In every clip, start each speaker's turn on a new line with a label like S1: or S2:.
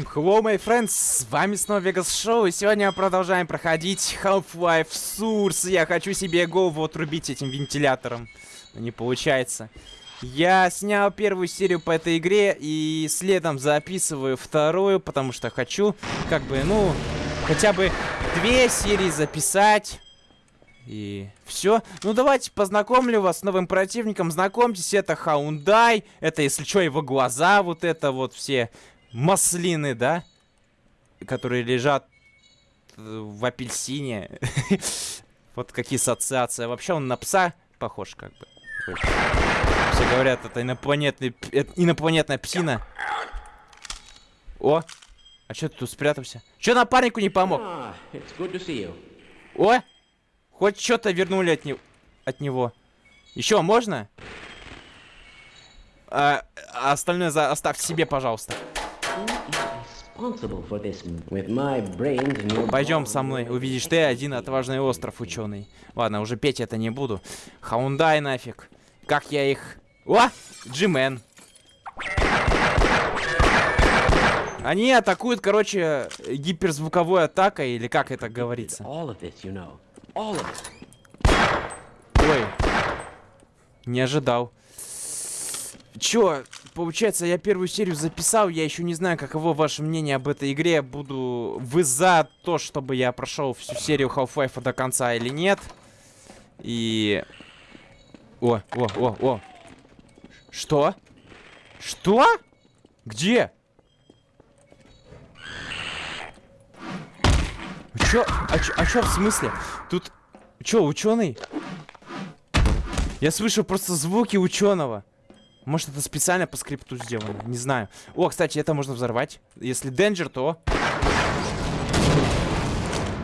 S1: Всем hello, my friends, с вами снова Vegas Шоу, и сегодня мы продолжаем проходить Half-Life Source. Я хочу себе голову отрубить этим вентилятором, но не получается. Я снял первую серию по этой игре и следом записываю вторую, потому что хочу, как бы, ну, хотя бы две серии записать. И все. Ну, давайте познакомлю вас с новым противником. Знакомьтесь, это Хаундай. Это, если что, его глаза, вот это вот все маслины, да? Которые лежат э, в апельсине. Вот какие ассоциации. Вообще он на пса похож, как бы. Все говорят, это инопланетный, инопланетная псина. О! А что ты тут спрятался? Че напарнику не помог? О! Хоть что-то вернули от, не... от него. Еще можно? А, а остальное за... оставьте себе, пожалуйста. Пойдем со мной, увидишь ты один отважный остров, ученый. Ладно, уже петь это не буду. Хаундай нафиг. Как я их... О! Джимен. Они атакуют, короче, гиперзвуковой атакой, или как это говорится. Ой. Не ожидал. Чё, получается, я первую серию записал, я еще не знаю, каково ваше мнение об этой игре. Буду... Вы за то, чтобы я прошел всю серию Half-Life до конца или нет? И... О, о, о, о. Что? Что? Где? Чё? А чё, а чё в смысле? Тут... Чё, ученый? Я слышу просто звуки ученого. Может, это специально по скрипту сделано? Не знаю. О, кстати, это можно взорвать. Если Денджер, то...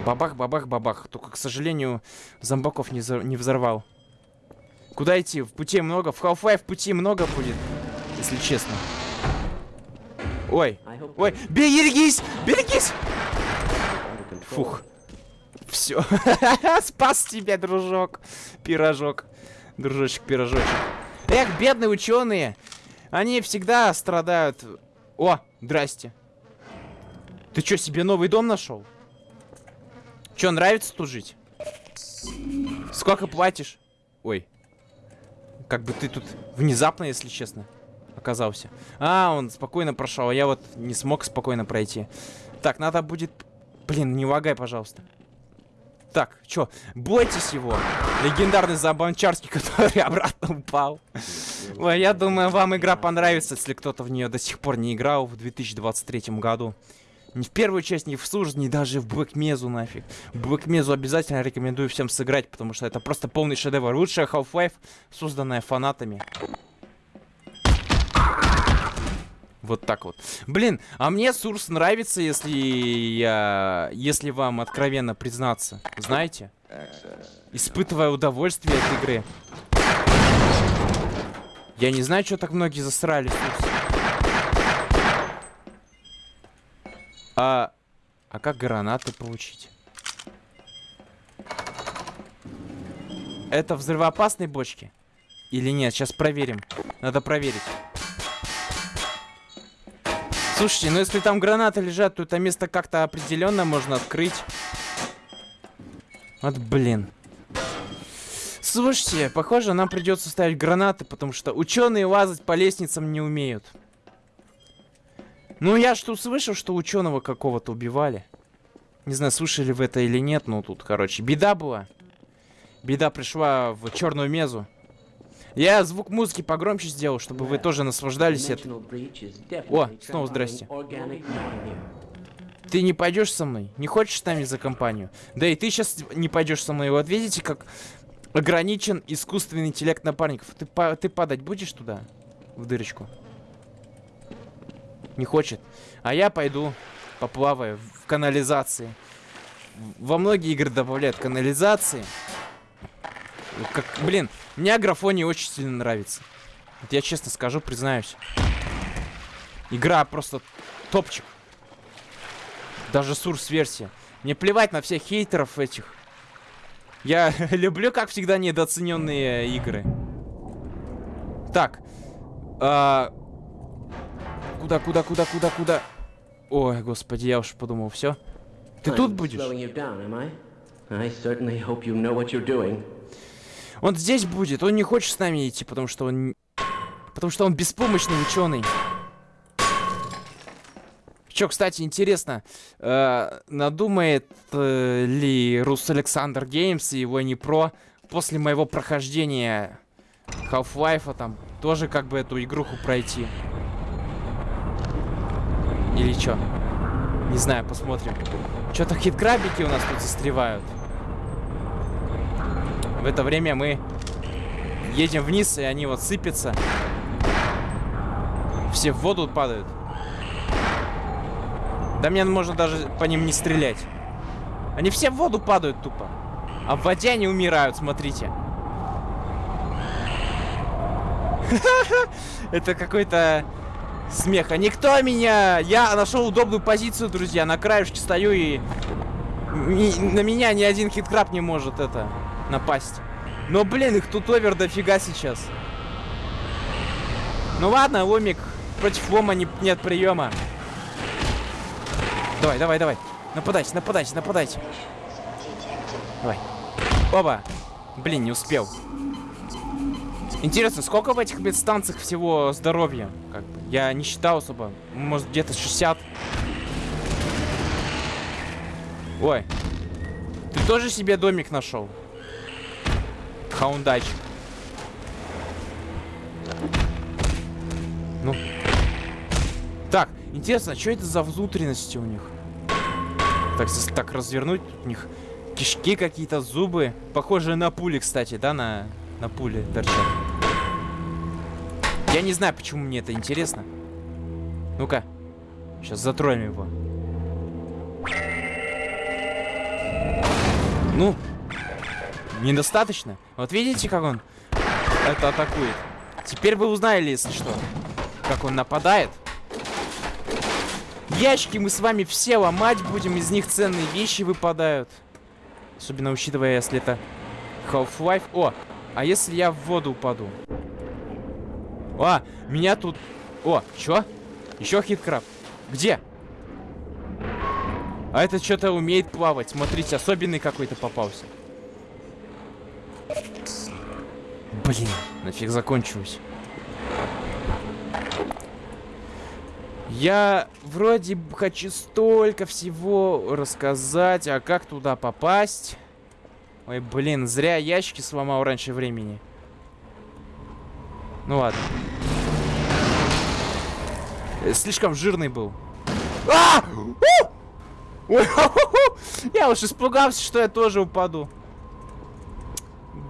S1: Бабах, бабах, бабах. Только, к сожалению, зомбаков не, не взорвал. Куда идти? В пути много. В Half-Life пути много будет. Если честно. Ой. Ой. Берегись! Берегись! Фух. Все. Спас тебя, дружок. Пирожок. Дружочек, пирожочек. Эх, бедные ученые. Они всегда страдают. О, здрасте. Ты что, себе новый дом нашел? Че, нравится тут жить? Сколько платишь? Ой. Как бы ты тут внезапно, если честно, оказался. А, он спокойно прошел, а я вот не смог спокойно пройти. Так, надо будет Блин, не лагай, пожалуйста. Так, чё, бойтесь его. Легендарный Забанчарский, который обратно упал. Ой, я думаю, вам игра понравится, если кто-то в нее до сих пор не играл в 2023 году. Ни в первую часть, ни в Сурж, ни даже в Mesa нафиг. Mesa обязательно рекомендую всем сыграть, потому что это просто полный шедевр. Лучшая Half-Life, созданная фанатами. Вот так вот. Блин, а мне Сурс нравится, если я... Если вам откровенно признаться. Знаете? Испытывая удовольствие от игры. Я не знаю, что так многие засрали Сурс. А... А как гранаты получить? Это взрывоопасные бочки? Или нет? Сейчас проверим. Надо проверить. Слушайте, ну если там гранаты лежат, то это место как-то определенно можно открыть. Вот блин. Слушайте, похоже, нам придется ставить гранаты, потому что ученые лазать по лестницам не умеют. Ну, я что слышал, что ученого какого-то убивали. Не знаю, слышали вы это или нет, но тут, короче, беда была. Беда пришла в черную мезу. Я звук музыки погромче сделал, чтобы вы тоже наслаждались этим. О, снова здрасте. Ты не пойдешь со мной? Не хочешь с нами за компанию? Да и ты сейчас не пойдешь со мной. Вот видите, как ограничен искусственный интеллект напарников. Ты, па ты падать будешь туда? В дырочку? Не хочет. А я пойду поплаваю в канализации. Во многие игры добавляют канализации. Как, блин, мне аграфония очень сильно нравится. Вот я честно скажу, признаюсь. Игра просто топчик. Даже сурс-версия. Мне плевать на всех хейтеров этих. Я люблю, как всегда, недооцененные игры. Так. А... Куда, куда, куда, куда, куда? Ой, господи, я уж подумал, все. Ты тут будешь? Он здесь будет, он не хочет с нами идти, потому что он... Потому что он беспомощный ученый. Чё, кстати, интересно, э, надумает э, ли Рус Александр Геймс и его не про после моего прохождения Half-Life там тоже как бы эту игруху пройти? Или чё? Не знаю, посмотрим. Что-то хиткрабики у нас тут застревают. В это время мы едем вниз, и они вот сыпятся. Все в воду падают. Да мне можно даже по ним не стрелять. Они все в воду падают тупо. А в воде они умирают, смотрите. Это какой-то смех. А никто меня... Я нашел удобную позицию, друзья. На краешке стою и... На меня ни один хиткраб не может это напасть. Но, блин, их тут овер дофига сейчас. Ну ладно, ломик. Против лома не, нет приема. Давай, давай, давай. Нападайте, нападайте, нападайте. Давай. Оба. Блин, не успел. Интересно, сколько в этих медстанциях всего здоровья? Как бы, я не считал особо. Может, где-то 60. Ой. Ты тоже себе домик нашел? Хаундач. Ну. Так, интересно, а что это за внутренности у них? Так, так развернуть, у них кишки какие-то, зубы. Похожие на пули, кстати, да, на, на пули торчат. Я не знаю, почему мне это интересно. Ну-ка. Сейчас затроем его. Ну, недостаточно. Вот видите, как он это атакует? Теперь вы узнали, если что, как он нападает. Ящики мы с вами все ломать будем, из них ценные вещи выпадают. Особенно учитывая, если это Half-Life. О, а если я в воду упаду? О, меня тут... О, чё? Еще хиткраб. Где? А этот что-то умеет плавать. Смотрите, особенный какой-то попался. Блин, нафиг закончилось. Я вроде хочу столько всего рассказать, а как туда попасть? Ой, блин, зря ящики сломал раньше времени. Ну ладно. Э, слишком жирный был. А! Я уж испугался, что я тоже упаду.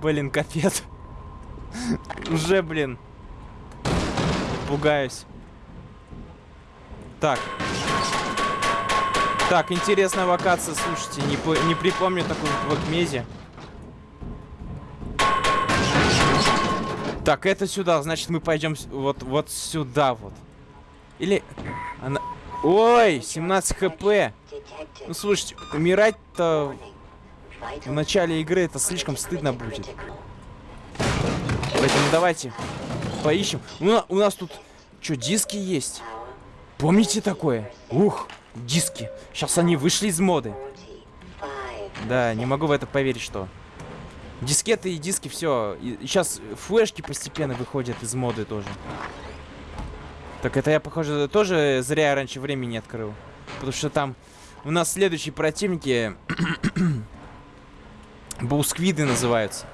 S1: Блин, капец. Уже, блин. Пугаюсь. Так. Так, интересная локация, слушайте, не, не припомню такую в Акмезе. Так, это сюда, значит мы пойдем вот, вот сюда вот. Или... Она... Ой, 17 хп. Ну, слушайте, умирать-то в начале игры это слишком стыдно будет. Поэтому давайте поищем. У, у нас тут что, диски есть? Помните такое? Ух, диски. Сейчас они вышли из моды. Да, не могу в это поверить, что... Дискеты и диски, все. Сейчас флешки постепенно выходят из моды тоже. Так это я, похоже, тоже зря раньше времени открыл. Потому что там у нас следующие противники... Бусквиды называются.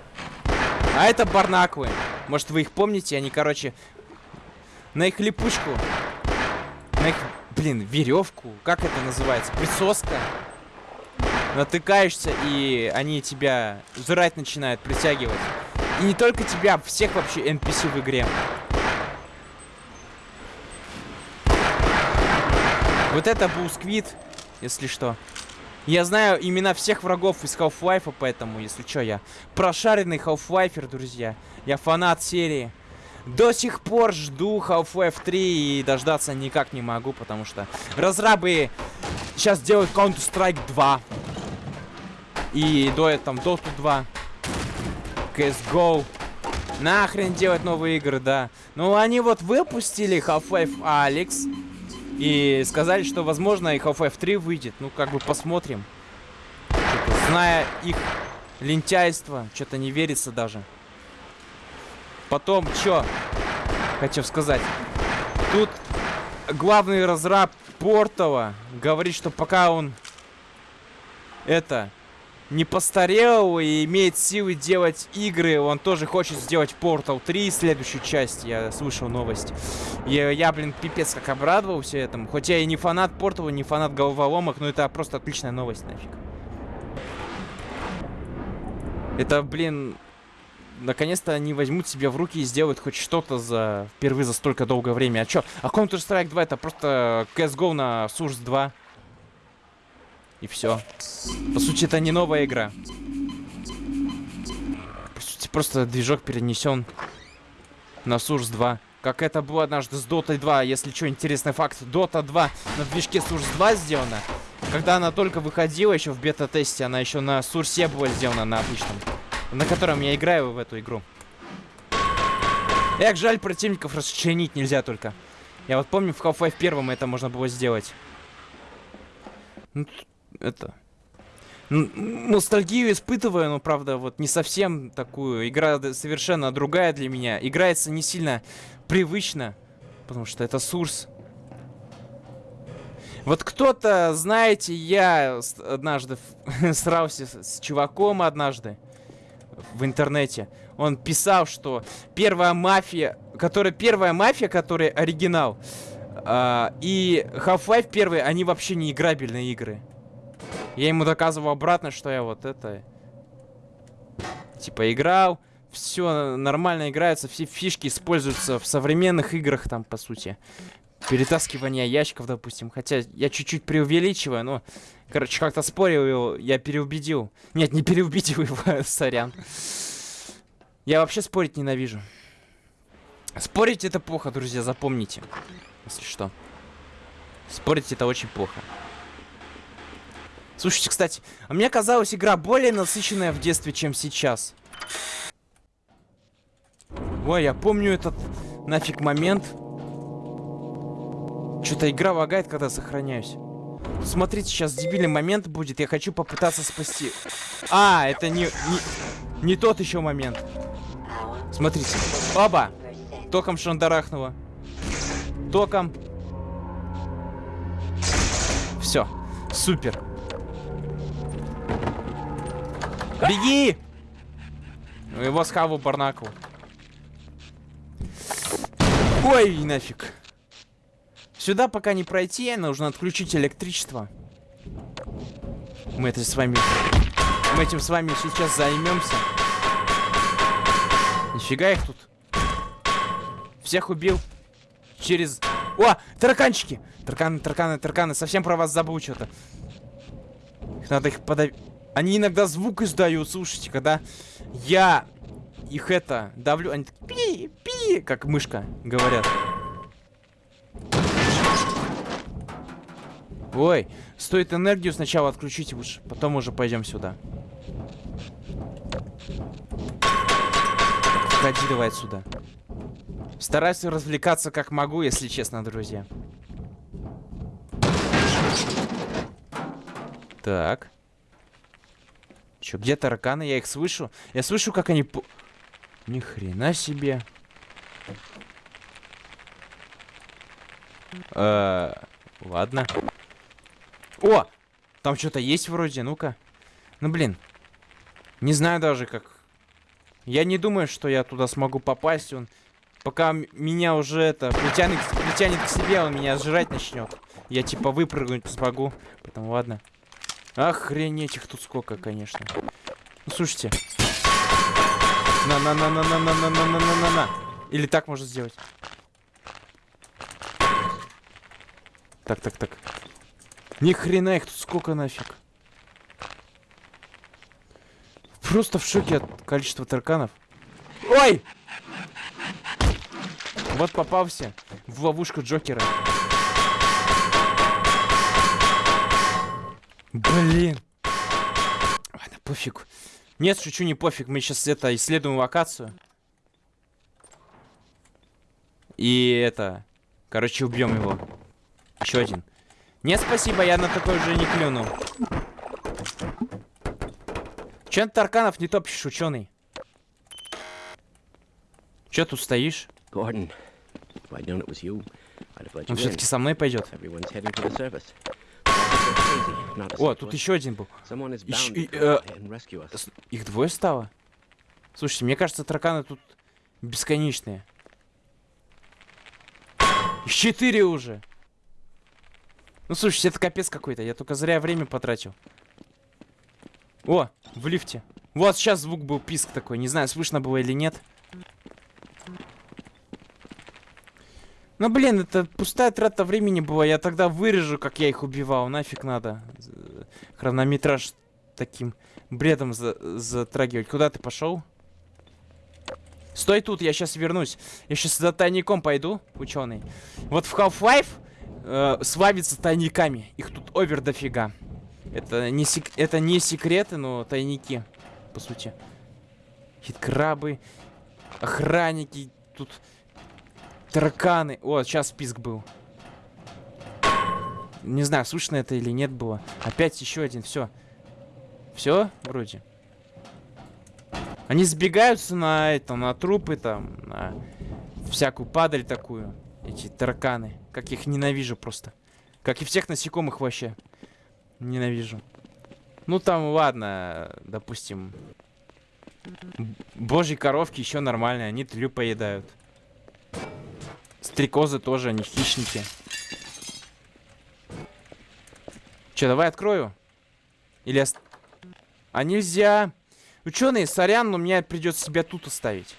S1: А это барнаквы. Может, вы их помните? Они, короче, на их липучку на их, блин, веревку, как это называется, присоска. Натыкаешься, и они тебя жрать начинают, притягивать. И не только тебя, всех вообще NPC в игре. Вот это был сквид, если что. Я знаю имена всех врагов из Half-Life, поэтому, если что, я прошаренный Half-Lifer, друзья. Я фанат серии. До сих пор жду Half-Life 3 и дождаться никак не могу, потому что разрабы сейчас делают Counter-Strike 2. И до этого Dota 2. CSGO. Нахрен делать новые игры, да. Ну, они вот выпустили Half-Life Alex. И сказали, что, возможно, и Half-Life 3 выйдет. Ну, как бы посмотрим. Зная их лентяйство, что-то не верится даже. Потом, что хочу сказать. Тут главный разраб Портова говорит, что пока он это не постарел и имеет силы делать игры, он тоже хочет сделать Portal 3, следующую часть, я слышал новость. И я, блин, пипец как обрадовался этому. Хоть я не фанат Portal, не фанат головоломок, но это просто отличная новость нафиг. Это, блин, наконец-то они возьмут себя в руки и сделают хоть что-то за впервые за столько долгое время. А чё? А Counter-Strike 2 это просто CSGO на Source 2. И все. По сути, это не новая игра. По сути, просто движок перенесен на Source 2. Как это было однажды с Dota 2. Если что, интересный факт. Dota 2 на движке Source 2 сделана. Когда она только выходила еще в бета-тесте, она еще на Source была сделана на обычном. На котором я играю в эту игру. Эх, жаль, противников расчленить нельзя только. Я вот помню, в Half-Life 1 это можно было сделать. Ну, это... Ностальгию испытываю, но, правда, вот не совсем такую. Игра совершенно другая для меня. Играется не сильно привычно, потому что это Сурс. Вот кто-то, знаете, я однажды срался с чуваком однажды в интернете. Он писал, что первая мафия, которая первая мафия, которая оригинал, э, и Half-Life первый, они вообще не играбельные игры. Я ему доказывал обратно, что я вот это... Типа играл, все нормально играется, все фишки используются в современных играх там, по сути. Перетаскивание ящиков, допустим. Хотя я чуть-чуть преувеличиваю, но... Короче, как-то спорил его, я переубедил. Нет, не переубедил его, сорян. Я вообще спорить ненавижу. Спорить это плохо, друзья, запомните. Если что. Спорить это очень плохо. Слушайте, кстати, а мне казалось, игра более насыщенная в детстве, чем сейчас. Ой, я помню этот нафиг момент. Что-то игра лагает, когда сохраняюсь. Смотрите, сейчас дебильный момент будет. Я хочу попытаться спасти. А, это не, не, не тот еще момент. Смотрите. Оба! Током шандарахнуло. Током. Все. Супер. Беги! Его схаву Барнаку. Ой, нафиг. Сюда пока не пройти, нужно отключить электричество. Мы это с вами... Мы этим с вами сейчас займемся. Нифига их тут. Всех убил. Через... О, тараканчики! Тарканы, тарканы, тарканы. Совсем про вас забыл что-то. Надо их подавить. Они иногда звук издают, слушайте, когда я их это давлю, они такие пи, пи, как мышка говорят. Ой, стоит энергию сначала отключить лучше, потом уже пойдем сюда. Входи давай отсюда. Стараюсь развлекаться как могу, если честно, друзья. Так. Че, где тараканы? Я их слышу. Я слышу, как они... Ни хрена себе. Э -э ладно. О! Там что-то есть вроде, ну-ка. Ну, блин. Не знаю даже, как... Я не думаю, что я туда смогу попасть. Он... Пока меня уже это притянет, притянет к себе, он меня сжирать начнет. Я типа выпрыгнуть смогу. Поэтому ладно. Охренеть их тут сколько, конечно. Ну, слушайте. На-на-на-на-на-на-на-на-на-на-на. Или так можно сделать. Так, так, так. Ни хрена их тут сколько нафиг. Просто в шоке от количества тарканов. Ой! Вот попался в ловушку Джокера. Блин. Ладно, пофиг. Нет, шучу, не пофиг. Мы сейчас это исследуем локацию. И это... Короче, убьем его. Еще один. Не, спасибо, я на такой уже не клюну. Че ты тарканов не топчешь, ученый? Че тут стоишь?
S2: Let
S1: Он все-таки со мной пойдет. О, тут еще один был.
S2: Bound
S1: и, э, Их двое стало? Слушайте, мне кажется, тараканы тут бесконечные. Их четыре уже. Ну, слушайте, это капец какой-то. Я только зря время потратил. О, в лифте. Вот сейчас звук был писк такой. Не знаю, слышно было или нет. Ну, блин, это пустая трата времени была. Я тогда вырежу, как я их убивал. Нафиг надо. Хронометраж таким бредом за затрагивать. Куда ты пошел? Стой тут, я сейчас вернусь. Я сейчас за тайником пойду, ученый. Вот в Half-Life э, славится тайниками. Их тут овер дофига. Это не, сек- это не секреты, но тайники, по сути. Хиткрабы, охранники, тут тараканы. О, сейчас список был. Не знаю, слышно это или нет было. Опять еще один, все. Все, вроде. Они сбегаются на это, на трупы там, на всякую падаль такую. Эти тараканы. Как их ненавижу просто. Как и всех насекомых вообще. Ненавижу. Ну там, ладно, допустим. Божьи коровки еще нормальные, они тлю поедают. Стрекозы тоже, они хищники. Че, давай открою? Или... ост- А нельзя. Ученые, сорян, но мне придется себя тут оставить.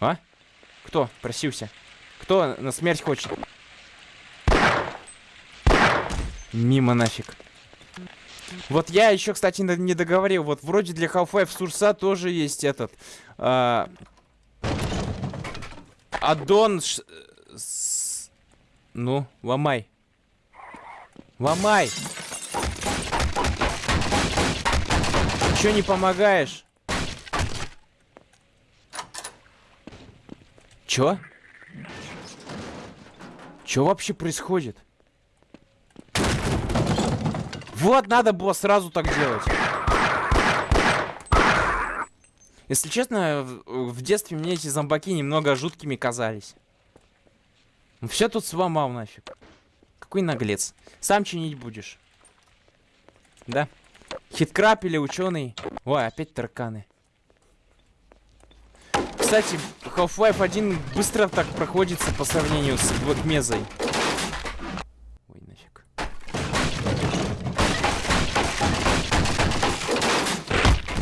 S1: А? Кто просился? Кто на смерть хочет? Мимо нафиг. Вот я еще, кстати, не договорил. Вот вроде для Half-Life Сурса тоже есть этот... а, Аддон... ш- с- Ну, ломай. Ломай. Чё не помогаешь? Чё? Чё вообще происходит? Вот, надо было сразу так делать. Если честно, в, детстве мне эти зомбаки немного жуткими казались. Все тут сломал нафиг. Какой наглец. Сам чинить будешь. Да? Хиткрап или ученый? Ой, опять тараканы. Кстати, Half-Life 1 быстро так проходится по сравнению с Mesa. Ой, нафиг.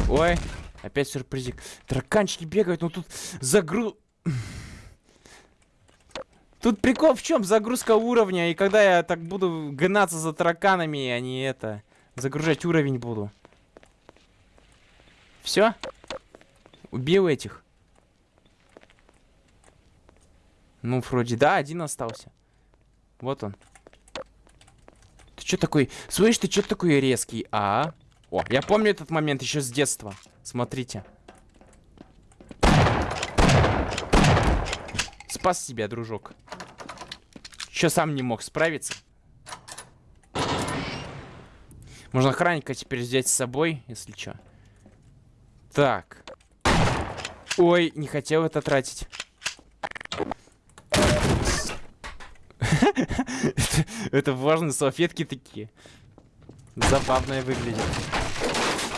S1: Ой, опять сюрпризик. Тараканчики бегают, но тут загруз... Тут прикол в чем? Загрузка уровня, и когда я так буду гнаться за тараканами, а не это... Загружать уровень буду. Все? Убил этих. Ну, вроде да, один остался. Вот он. Ты что такой... Слышь, ты что такой резкий, а? О, я помню этот момент еще с детства. Смотрите. Спас себя, дружок. Че сам не мог справиться? Можно охранника теперь взять с собой, если что. Так. Ой, не хотел это тратить. Это- влажные салфетки такие. Забавно выглядит.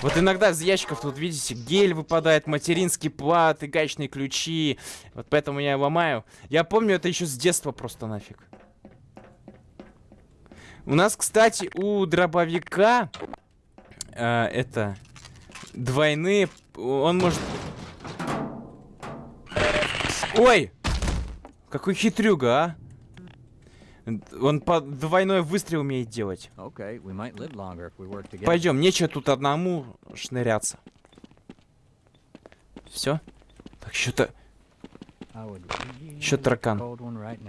S1: Вот иногда из ящиков тут, видите, гель выпадает, материнский плат и гаечные ключи. Вот поэтому я ломаю. Я помню это еще с детства просто нафиг. У нас, кстати, у дробовика э, это двойные. Он может. Ой! Какой хитрюга, а? Он по двойной выстрел умеет делать.
S3: Okay.
S1: Пойдем, нечего тут одному шныряться. Все? Так что-то.
S3: Really
S1: таракан.
S3: right.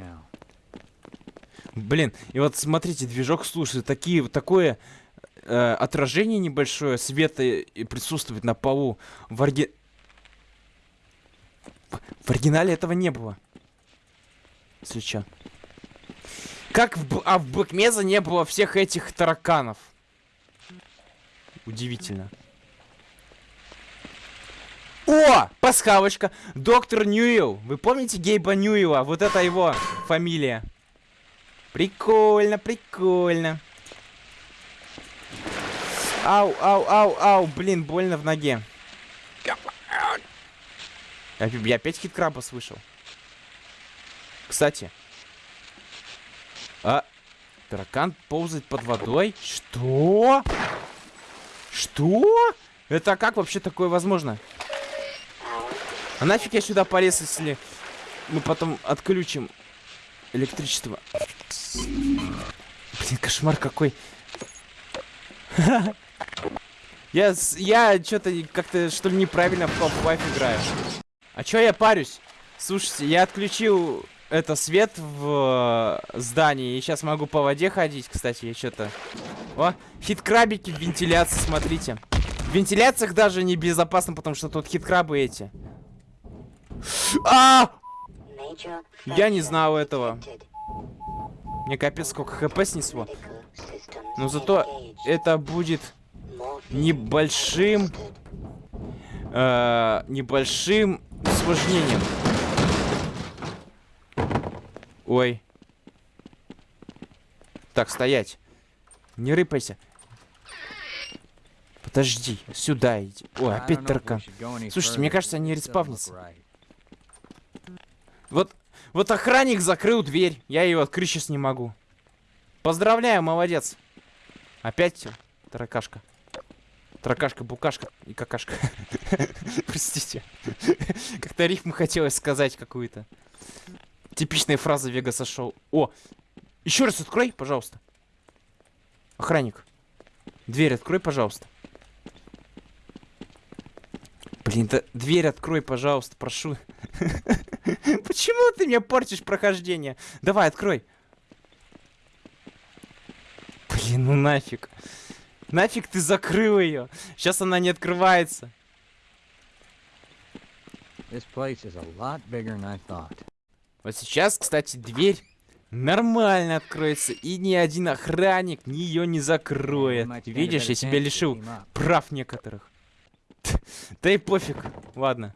S1: Блин, и вот смотрите, движок слушает такие, такое э, отражение небольшое света и присутствует на полу. В, орги... в в оригинале этого не было. Если чё. Как в, а в Бэкмеза не было всех этих тараканов? Удивительно. О! Пасхалочка! Доктор Ньюилл. Вы помните Гейба Ньюилла? Вот это его фамилия. Прикольно, прикольно. Ау, ау, ау, ау. Блин, больно в ноге. Я, я опять хиткраба слышал. Кстати. А, таракан ползает под водой? Что? Что? Это как вообще такое возможно? А нафиг я сюда полез, если мы потом отключим электричество? Блин, кошмар какой. Я, я что-то как-то что ли неправильно в Half-Life играю. А чё я парюсь? Слушайте, я отключил это свет в э, здании и сейчас могу по воде ходить, кстати, я что-то. О, хит-крабики в вентиляции, смотрите. В вентиляциях даже небезопасно, потому что тут хит-крабы эти. А!
S4: Я не знал этого.
S1: Мне капец сколько хп снесло. Но зато это будет небольшим, э, небольшим осложнением. Ой. Так, стоять. Не рыпайся. Подожди, сюда иди. Ой, опять таракан. Слушайте, мне кажется, они респавнятся. Вот, вот охранник закрыл дверь. Я ее открыть сейчас не могу. Поздравляю, молодец. Опять таракашка. Таракашка, букашка и какашка. Простите. Как-то рифму хотелось сказать какую-то. Типичная фраза Вегаса шоу. О! Еще раз открой, пожалуйста. Охранник. Дверь открой, пожалуйста. Блин, да дверь открой, пожалуйста, прошу. Почему ты мне портишь прохождение? Давай, открой. Блин, ну нафиг. Нафиг ты закрыл ее. Сейчас она не открывается.
S3: This place is a lot bigger than I thought.
S1: Вот сейчас, кстати, дверь нормально откроется. И ни один охранник ее не закроет. Видишь, я себя лишил прав некоторых. Да и пофиг. Ладно.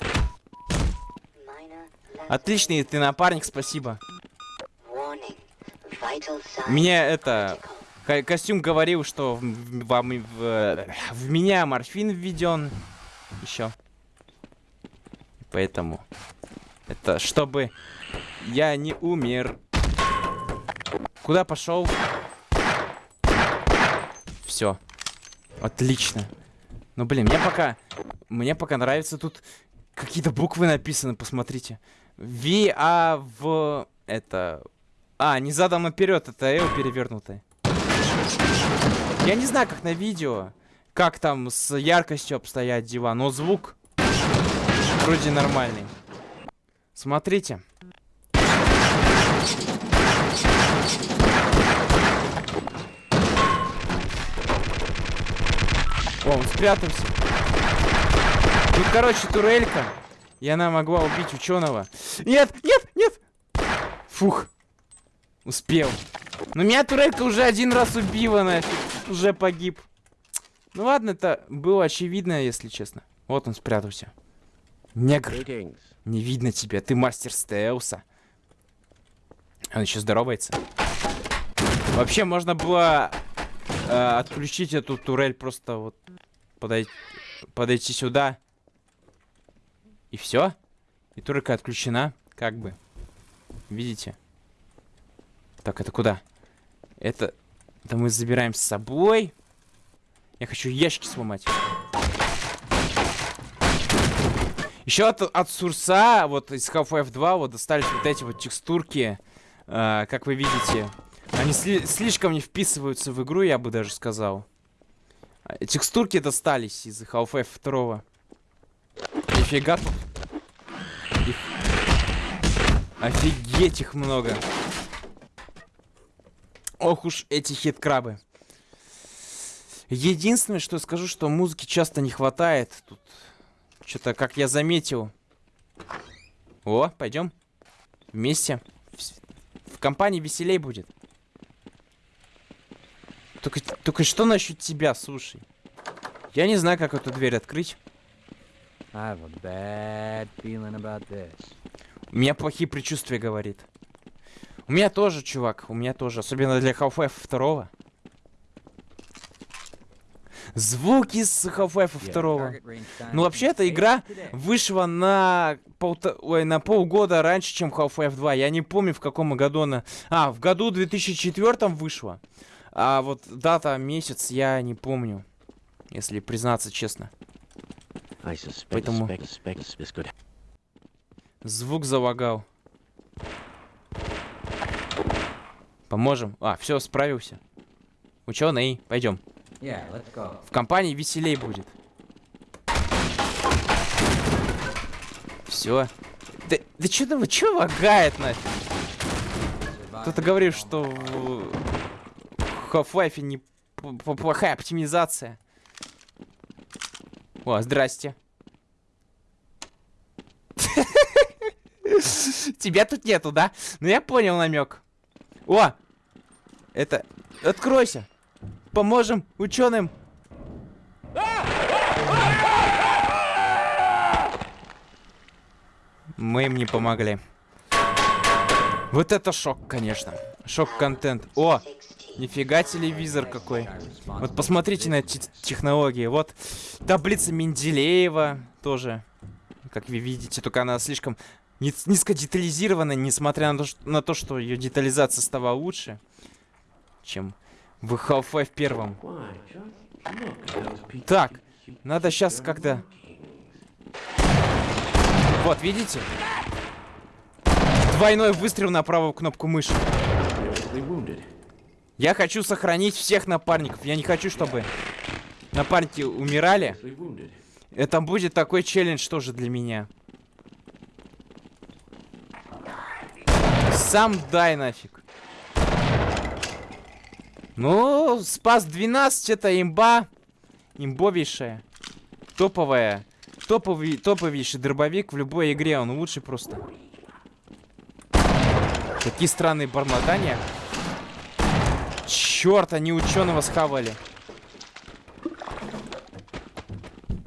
S1: Отличный ты напарник, спасибо. Мне это... ко- Костюм говорил, что в, в- вам в, в меня морфин введен. Еще. Поэтому... Это чтобы я не умер. Куда пошел? Все. Отлично. Ну блин, мне пока. Мне пока нравится тут какие-то буквы написаны, посмотрите. V, А, В. Это. А, не задом наперед, это L перевернутое. Я не знаю, как на видео, как там с яркостью обстоят дела, но звук вроде нормальный. Смотрите. О, он спрятался. Тут, короче, турелька. И она могла убить ученого. Нет, нет, нет! Фух. Успел. Но меня турелька уже один раз убила, нафиг. Уже погиб. Ну ладно, это было очевидно, если честно. Вот он спрятался. Негр. Не видно тебя, ты мастер стелса. Он еще здоровается. Вообще, можно было э, отключить эту турель, просто вот подойти, подойти сюда. И все. И турелька отключена, как бы. Видите? Так, это куда? Это... Это мы забираем с собой. Я хочу ящики сломать. Еще от, от Сурса, вот из Half-Life 2, вот достались вот эти вот текстурки. э, как вы видите. Они сли- слишком не вписываются в игру, я бы даже сказал. Текстурки достались из Half-Life 2. Нифига тут. Их... Офигеть их много. Ох уж эти хит-крабы. Единственное, что скажу, что музыки часто не хватает. Тут что-то, как я заметил. О, пойдем. Вместе. В компании веселей будет. Только, только что насчет тебя, слушай? Я не знаю, как эту дверь открыть. У меня плохие предчувствия, говорит. У меня тоже, чувак, у меня тоже. Особенно для Half-Life 2. Звуки с Half-Life 2.
S3: Target range time
S1: Ну, вообще, эта игра вышла на, полта... Ой, на полгода раньше, чем Half-Life 2. Я не помню, в каком году она... А, в году 2004 вышла. А вот дата, месяц, я не помню. Если признаться честно. Поэтому- Звук залагал. Поможем. А, все, справился. Ученый, пойдем.
S3: Yeah.
S1: В компании веселей будет. Все. Да, да что ты, что лагает нафиг? Кто-то говорит, что в Half-Life не п- п- плохая оптимизация. О, здрасте. Тебя тут нету, да? Ну я понял намек. О! Это... Откройся! Поможем ученым! Мы им не помогли. Вот это шок, конечно. Шок-контент. О! Нифига телевизор какой. Вот посмотрите на эти технологии. Вот таблица Менделеева тоже. Как вы видите, только она слишком низ- низкодетализирована, несмотря на то, что, на то, что ее детализация стала лучше, чем в Half-Life первом. Так, надо сейчас как-то... Вот, видите? Двойной выстрел на правую кнопку мыши. Я хочу сохранить всех напарников. Я не хочу, чтобы напарники умирали. Это будет такой челлендж тоже для меня. Сам дай нафиг. Ну, спас 12 это имба. Имбовейшая. Топовая. Топовый, топовейший дробовик в любой игре. Он лучший просто. Какие странные бормотания. Черт, они ученого схавали.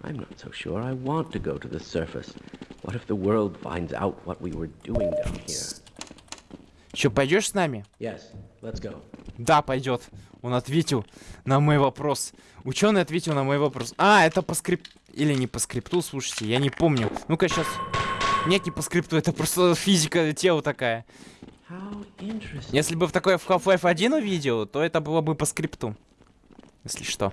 S2: I'm not so sure I want to go to the surface. What if the world finds out what we were doing down here?
S1: Че, пойдешь с нами?
S2: Yes, let's go.
S1: Да, пойдет. Он ответил на мой вопрос. Ученый ответил на мой вопрос. А, это по скрип... Или не по скрипту, слушайте, я не помню. Ну-ка, сейчас... Нет, не по скрипту, это просто физика тела такая. Если бы в такое в Half-Life 1 увидел, то это было бы по скрипту. Если что.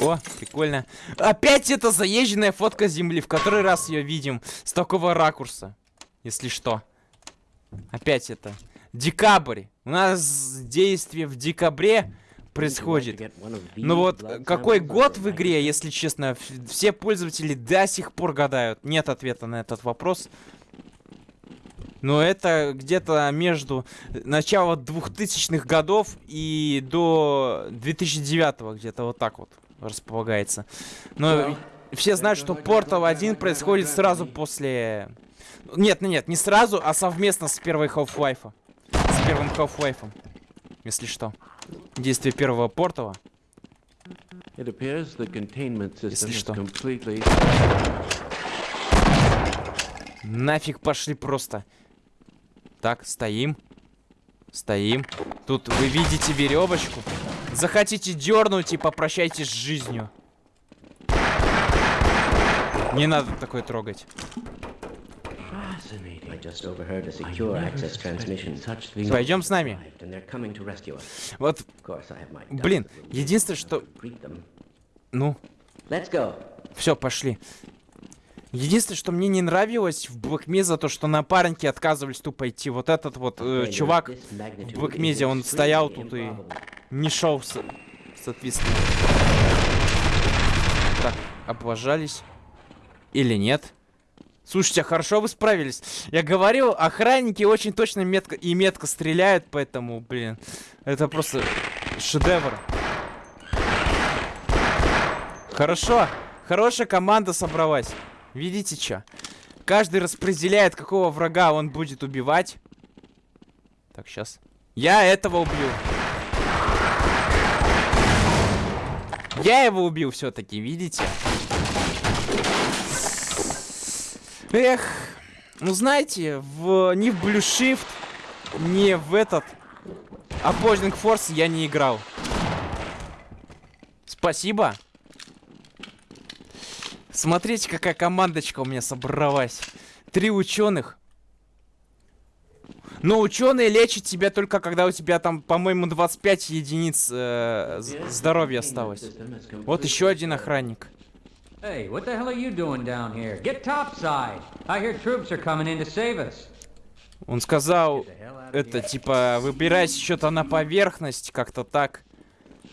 S1: О, прикольно. Опять эта заезженная фотка Земли. В который раз ее видим с такого ракурса. Если что. Опять это. Декабрь. У нас действие в декабре происходит. Ну вот, э, какой год в игре, если честно, все пользователи до сих пор гадают. Нет ответа на этот вопрос. Но это где-то между начала 2000-х годов и до 2009 где-то вот так вот располагается. Но все знают, что Portal 1 происходит сразу после... Нет, ну нет, не сразу, а совместно с первой Half-Life. С первым Half-Life. Если что. Действие первого
S2: system
S1: Если что.
S2: completely.
S1: Нафиг пошли просто. Так, стоим. Стоим. Тут вы видите веревочку. Захотите дернуть и попрощайтесь с жизнью. Не надо такое трогать. Пойдем с нами. Вот, блин, единственное, что... Ну,
S5: Let's go.
S1: все, пошли. Единственное, что мне не нравилось в Блэкмезе, то, что напарники отказывались тупо идти. Вот этот вот э, чувак в Блэкмезе, он стоял тут и не шел, со- соответственно. Так, облажались. Или нет? Слушайте, а хорошо вы справились. Я говорил, охранники очень точно метко и метко стреляют, поэтому, блин, это просто шедевр. Хорошо, хорошая команда собралась. Видите, что? Каждый распределяет, какого врага он будет убивать. Так, сейчас. Я этого убью. Я его убил все-таки, видите? Эх, ну знаете, в, ни в Blue Shift, ни в этот Opposing Force я не играл. Спасибо. Смотрите, какая командочка у меня собралась. Три ученых. Но ученые лечат тебя только когда у тебя там, по-моему, 25 единиц э, здоровья осталось. Вот еще один охранник.
S3: Hey, what the hell are you doing down here? Get topside. I hear troops are coming in to save us.
S1: Он сказал, это, типа, выбирайся что-то на поверхность, как-то так.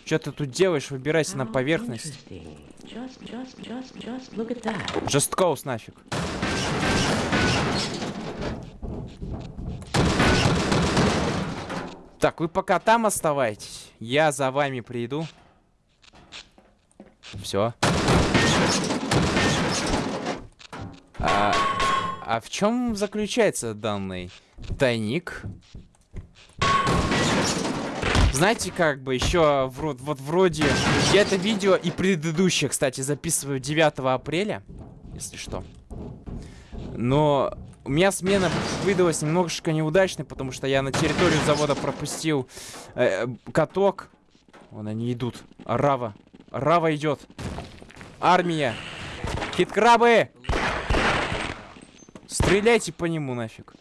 S1: Что ты тут делаешь? Выбирайся на поверхность.
S5: Just. Just
S1: Coast нафиг. Так, вы пока там оставайтесь. Я за вами приду. Все. А, а в чем заключается данный тайник? Знаете, как бы еще вот, вот вроде я это видео и предыдущее, кстати, записываю 9 апреля, если что. Но у меня смена выдалась немножечко неудачной, потому что я на территорию завода пропустил э, каток. Вон они идут. Рава. Рава идет. Армия. Хиткрабы! Стреляйте по нему нафиг.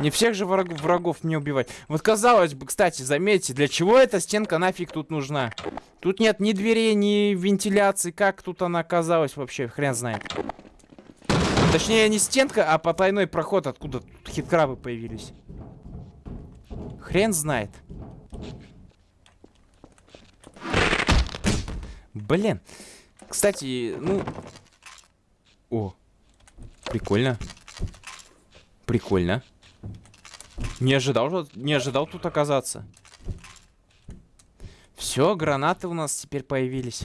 S1: Не всех же враг врагов мне убивать. Вот казалось бы, кстати, заметьте, для чего эта стенка нафиг тут нужна? Тут нет ни дверей, ни вентиляции. Как тут она оказалась вообще? Хрен знает. Точнее, не стенка, а потайной проход, откуда тут хиткрабы появились. Хрен знает. Блин. Кстати, ну... О. Прикольно. Прикольно. Не ожидал, не ожидал тут оказаться. Все, гранаты у нас теперь появились.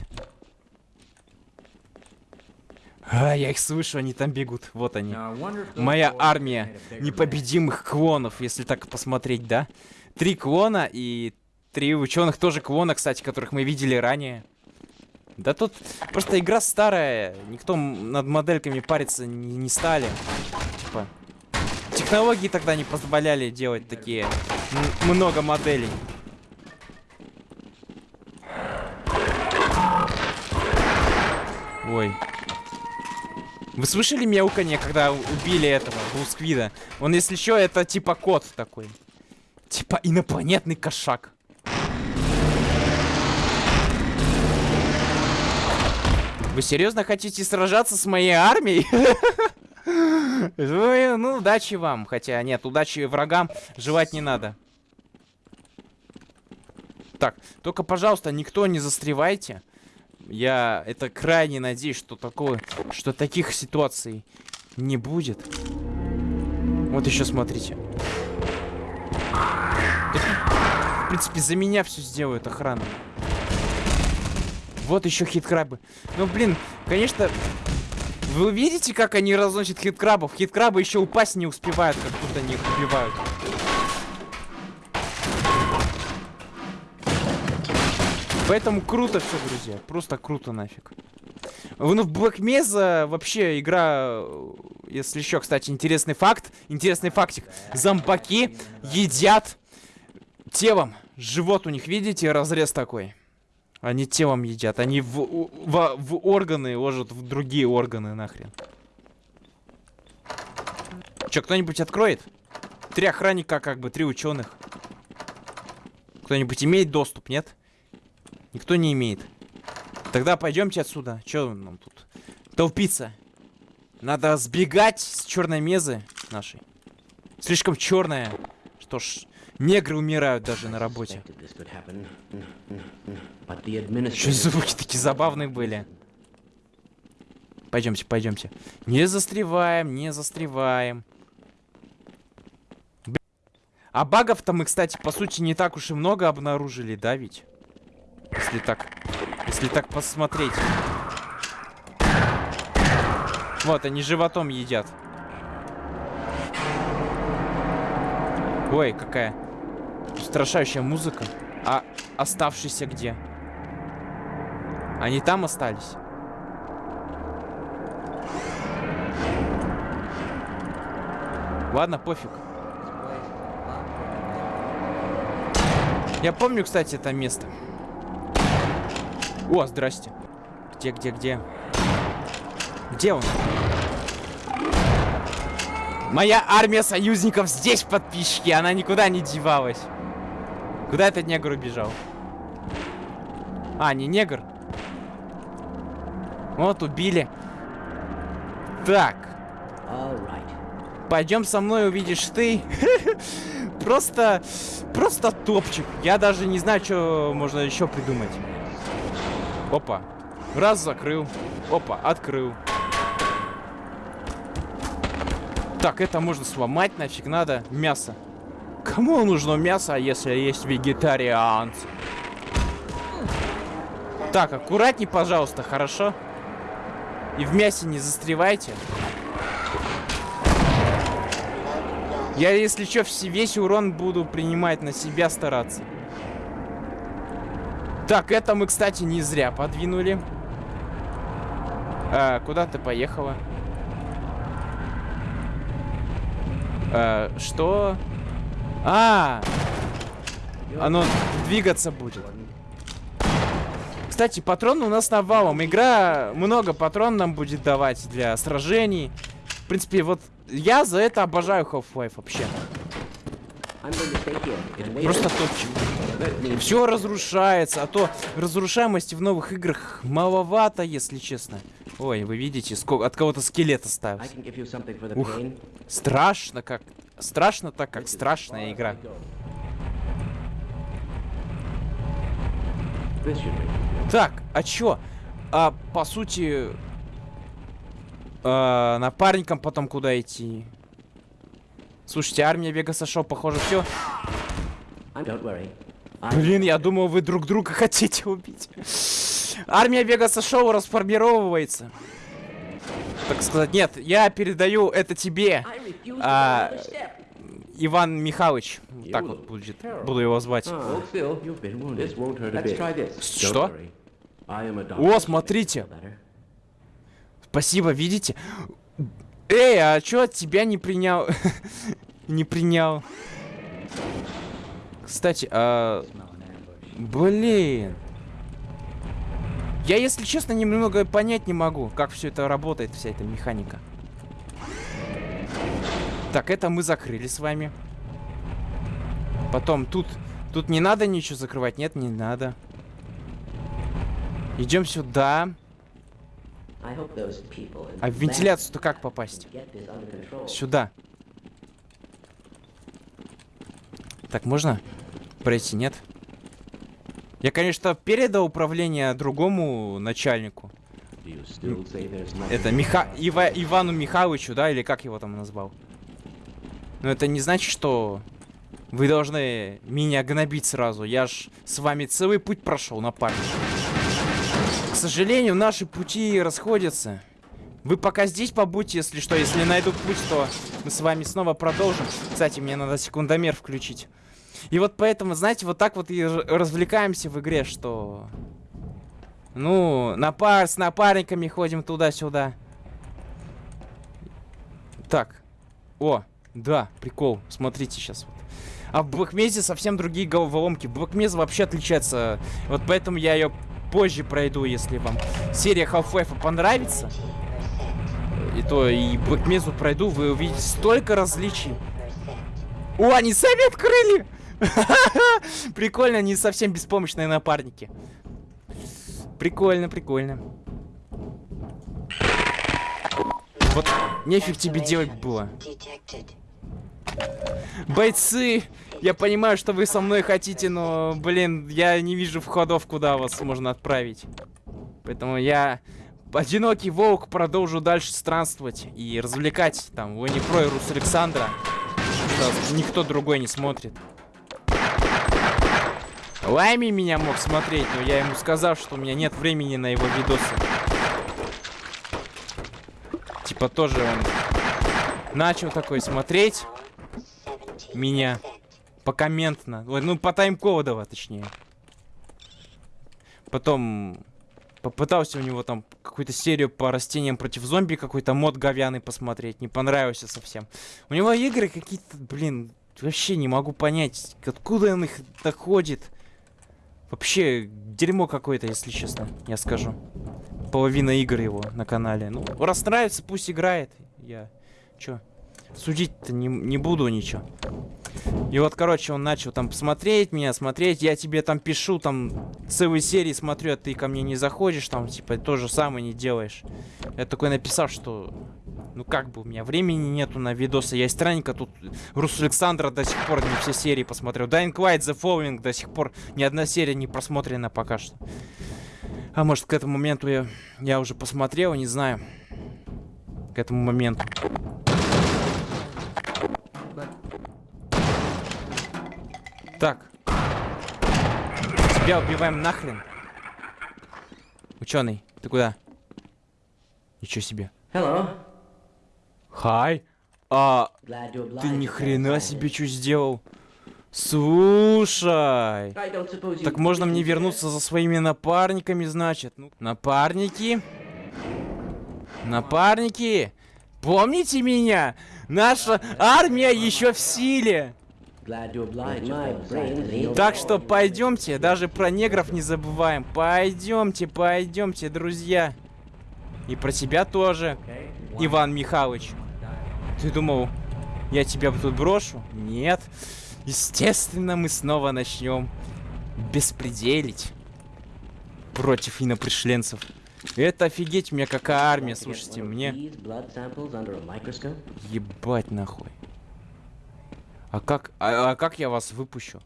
S1: А, я их слышу, они там бегут. Вот они. Моя армия непобедимых клонов, если так посмотреть, да? Три клона и три ученых тоже клона, кстати, которых мы видели ранее. Да тут просто игра старая, никто над модельками париться не, не стали. Типа, технологии тогда не позволяли делать такие много моделей. Ой. Вы слышали мяуканье, когда убили этого Блусквида? Он, если что, это типа кот такой. Типа инопланетный кошак. Вы серьезно хотите сражаться с моей армией? Ну, удачи вам. Хотя, нет, удачи врагам жевать не надо. Так, только, пожалуйста, никто не застревайте. Я это крайне надеюсь, что такое, что таких ситуаций не будет. Вот еще смотрите. Тут, в принципе, за меня все сделают охрана. Вот еще хит-крабы. Ну, блин, конечно... Вы видите, как они разносят хит-крабов? Хит-крабы еще упасть не успевают, как тут они их убивают. Поэтому круто все, друзья. Просто круто нафиг. Ну, в Black Mesa вообще игра... Если еще, кстати, интересный факт. Интересный фактик. Зомбаки едят телом. Живот у них, видите, разрез такой. Они телом едят. Они в, в, в органы ложат в другие органы нахрен. Че, кто-нибудь откроет? Три охранника, как бы, три ученых. Кто-нибудь имеет доступ, нет? Никто не имеет. Тогда пойдемте отсюда. Че нам тут? Толпиться. Надо сбегать с черной мезы нашей. Слишком черная. Что ж, негры умирают даже на работе. Что звуки такие забавные были. Пойдемте, пойдемте. Не застреваем, не застреваем. А багов-то мы, кстати, по сути, не так уж и много обнаружили, да, ведь? Если так... Если так посмотреть. Вот, они животом едят. Ой, какая устрашающая музыка. А оставшиеся где? Они там остались? Ладно, пофиг. Я помню, кстати, это место. О, здрасте. Где, где, где? Где он? Моя армия союзников здесь, подписчики. Она никуда не девалась. Куда этот негр убежал? А, не негр. Вот, убили. Так.
S2: Right.
S1: Пойдем со мной, увидишь ты. Просто, просто топчик. Я даже не знаю, что можно еще придумать. Опа. Раз закрыл. Опа, открыл. Так, это можно сломать, нафиг надо. Мясо. Кому нужно мясо, если есть вегетарианцы? Так, аккуратней, пожалуйста, хорошо? И в мясе не застревайте. Я, если что, весь урон буду принимать на себя стараться. Так, это мы, кстати, не зря подвинули. А, куда ты поехала? А, что? А, оно двигаться будет. Кстати, патроны у нас навалом. Игра много патрон нам будет давать для сражений. В принципе, вот я за это обожаю Half-Life вообще. Просто топчик. Все разрушается, а то разрушаемости в новых играх маловато, если честно. Ой, вы видите, сколько от кого-то скелет остался. Ух. Страшно как. Страшно так, как страшная игра. Так, а чё? А, по сути... а, напарникам потом куда идти? Слушайте, армия Вегаса Шоу, похоже, все. Блин, я думал, вы друг друга хотите убить. Армия Вегаса Шоу расформировывается. Так сказать, нет, я передаю это тебе, А. Иван Михайлович. Так вот будет, буду его звать.
S2: This.
S1: Что? О, смотрите. Спасибо, видите? Эй, а чё от тебя не принял? не принял. Кстати, а... Блин. Я, если честно, немного понять не могу, как все это работает, вся эта механика. Так, это мы закрыли с вами. Потом тут... Тут не надо ничего закрывать? Нет, не надо. Идем сюда. А в вентиляцию-то как попасть? Сюда. Так, можно пройти, нет? Я, конечно, передал управление другому начальнику. Это Миха... Ива... Ивану Михайловичу, да, или как его там назвал? Но это не значит, что вы должны меня гнобить сразу. Я ж с вами целый путь прошел, напарник. К сожалению, наши пути расходятся. Вы пока здесь побудьте, если что. Если найду путь, то мы с вами снова продолжим. Кстати, мне надо секундомер включить. И вот поэтому, знаете, вот так вот и развлекаемся в игре, что... Ну, на пар с напарниками ходим туда-сюда. Так. О, да, прикол. Смотрите сейчас. А в Блэкмезе совсем другие головоломки. Блэкмез вообще отличается. Вот поэтому я ее позже пройду, если вам серия Half-Life понравится. И то и Блэкмезу пройду, вы увидите столько различий. О, они сами открыли! Прикольно, они совсем беспомощные напарники. Прикольно, прикольно. Вот нефиг тебе делать было. Бойцы, я понимаю, что вы со мной хотите, но, блин, я не вижу входов, куда вас можно отправить. Поэтому я, одинокий волк, продолжу дальше странствовать и развлекать там Уэнни Про и Рус Александра. Никто другой не смотрит. Лайми меня мог смотреть, но я ему сказал, что у меня нет времени на его видосы. Типа тоже он начал такой смотреть меня. Покомментно. Ой, ну, по тайм-кодово, точнее. Потом попытался у него там какую-то серию по растениям против зомби, какой-то мод говяный посмотреть. Не понравился совсем. У него игры какие-то, блин, вообще не могу понять, откуда он их доходит. Вообще, дерьмо какое-то, если честно, я скажу. Половина игр его на канале. Ну, раз нравится, пусть играет. Я, чё, судить-то не, не буду ничего. И вот, короче, он начал там смотреть меня, смотреть. Я тебе там пишу, там, целые серии смотрю, а ты ко мне не заходишь, там, типа, то же самое не делаешь. Я такой написал, что, ну, как бы, у меня времени нету на видосы. Я странненько тут Рус Александра до сих пор не все серии посмотрел. Dying Light, The Following до сих пор ни одна серия не просмотрена пока что. А может, к этому моменту я, я уже посмотрел, не знаю. К этому моменту. Так. Тебя убиваем нахрен. Ученый, ты куда? Ничего себе.
S2: Hello.
S1: Хай. А, ты ни хрена себе что сделал? Слушай. Так можно мне вернуться за своими напарниками, значит. Ну, напарники. Напарники. Помните меня? Наша армия еще в силе. Так что пойдемте, даже про негров не забываем. Пойдемте, пойдемте, друзья. И про тебя тоже. Иван Михайлович. Ты думал, я тебя тут брошу? Нет. Естественно, мы снова начнем беспределить против инопришленцев. Это офигеть, у меня какая армия, слушайте, мне... Ебать нахуй. А как, а, а как я вас выпущу?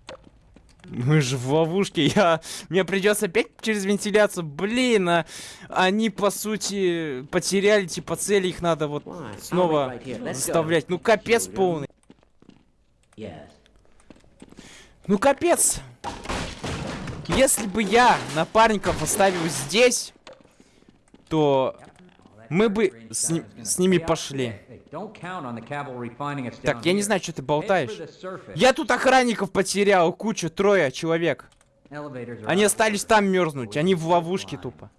S1: Мы же в ловушке, я... Мне придется опять через вентиляцию. Блин, а они, по сути, потеряли, типа, цели, их надо вот снова заставлять. Ну, капец полный. Ну, капец. Если бы я напарников оставил здесь, то мы бы с, ни- с ними пошли. Так, я не знаю, что ты болтаешь. Я тут охранников потерял, кучу, трое человек. Они остались там мерзнуть, они в ловушке тупо.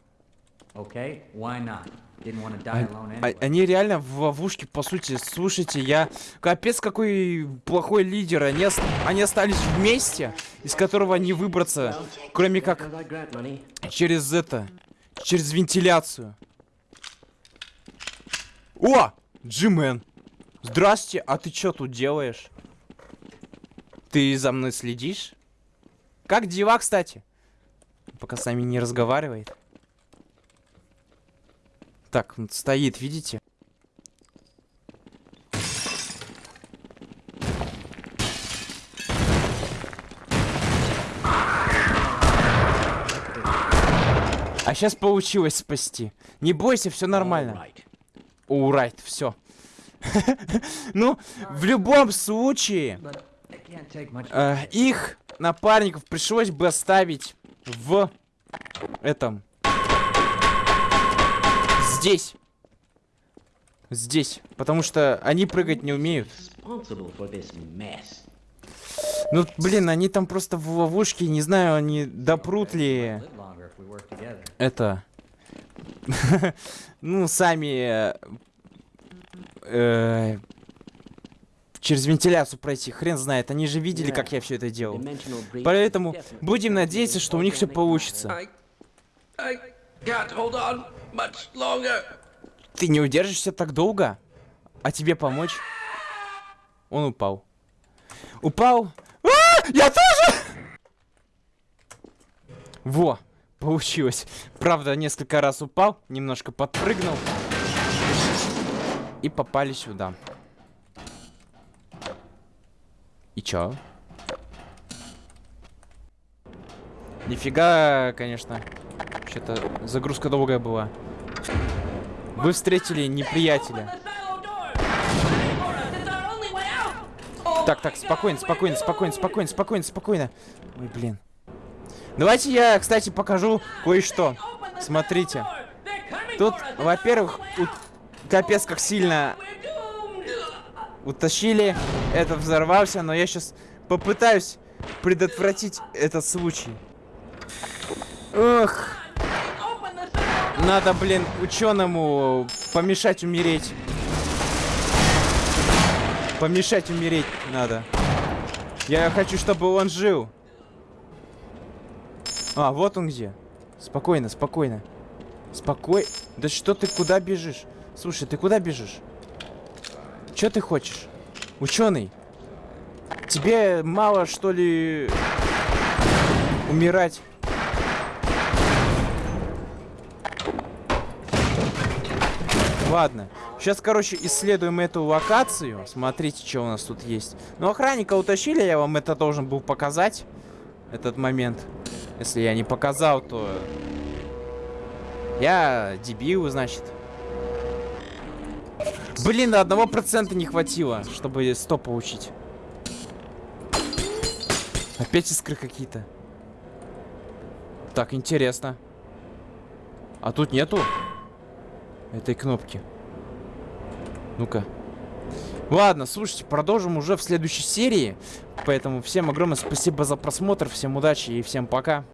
S1: А- они реально в ловушке, по сути. Слушайте, я... Капец, какой плохой лидер. Они, ос- они остались вместе, из которого не выбраться, кроме как через это... Через вентиляцию. О! Джимен. Здрасте, а ты что тут делаешь? Ты за мной следишь? Как дела, кстати? Пока с нами не разговаривает. Так, он стоит, видите? А сейчас получилось спасти. Не бойся, все нормально.
S2: Right.
S1: Урайт, все. Ну, в любом случае, э, их напарников пришлось бы оставить в этом. Здесь. Здесь. Потому что они прыгать не умеют. Ну, блин, они там просто в ловушке. Не знаю, они допрут ли это. Ну, сами. э, через вентиляцию пройти. Хрен знает. Они же видели, как я все это делал. Поэтому будем надеяться, что у них все получится. Ты не удержишься так долго? А тебе помочь? Он упал. Упал? А, я тоже! Во, получилось. Правда, несколько раз упал, немножко подпрыгнул. И попали сюда. И чё? Нифига, конечно. Что-то загрузка долгая была. Вы встретили неприятеля. Так, так, спокойно, спокойно, спокойно, спокойно, спокойно, спокойно. Ой, блин. Давайте я, кстати, покажу кое-что. Смотрите. Тут, во-первых, капец как сильно утащили. Этот взорвался, но я сейчас попытаюсь предотвратить этот случай. Ох. Надо, блин, ученому помешать умереть. Помешать умереть надо. Я хочу, чтобы он жил. А, вот он где. Спокойно, спокойно. Спокой. Да что ты куда бежишь? Слушай, ты куда бежишь? Что ты хочешь? Ученый. Тебе мало, что ли, умирать? Ладно. Сейчас, короче, исследуем эту локацию. Смотрите, что у нас тут есть. Ну, охранника утащили, я вам это должен был показать. Этот момент. Если я не показал, то... Я дебил, значит. Блин, одного процента не хватило, чтобы 100 получить. Опять искры какие-то. Так, интересно. А тут нету этой кнопки. Ну-ка. Ладно, слушайте, продолжим уже в следующей серии. Поэтому всем огромное спасибо за просмотр, всем удачи и всем пока.